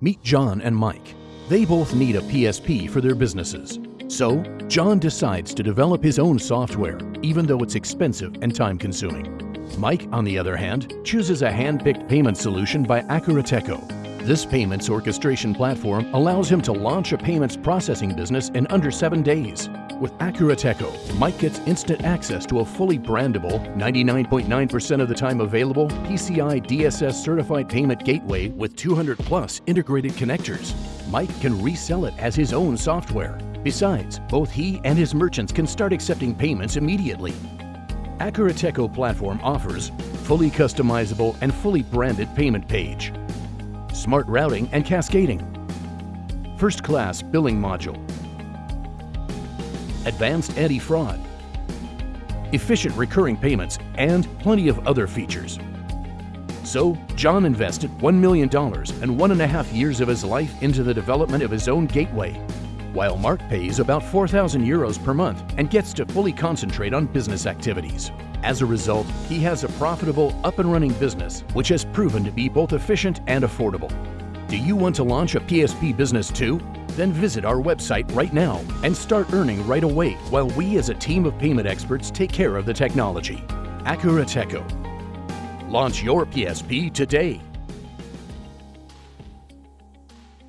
Meet John and Mike. They both need a PSP for their businesses. So, John decides to develop his own software, even though it's expensive and time-consuming. Mike, on the other hand, chooses a hand-picked payment solution by Akurateco. This payments orchestration platform allows him to launch a payments processing business in under seven days. With Acurateco, Mike gets instant access to a fully brandable, 99.9% of the time available PCI DSS certified payment gateway with 200 plus integrated connectors. Mike can resell it as his own software. Besides, both he and his merchants can start accepting payments immediately. Acurateco platform offers fully customizable and fully branded payment page, smart routing and cascading, first-class billing module, advanced anti-fraud, efficient recurring payments, and plenty of other features. So, John invested $1 million and one and a half years of his life into the development of his own gateway, while Mark pays about 4,000 euros per month and gets to fully concentrate on business activities. As a result, he has a profitable, up and running business, which has proven to be both efficient and affordable. Do you want to launch a PSP business too? Then visit our website right now and start earning right away while we as a team of payment experts take care of the technology. Akurateco. Launch your PSP today.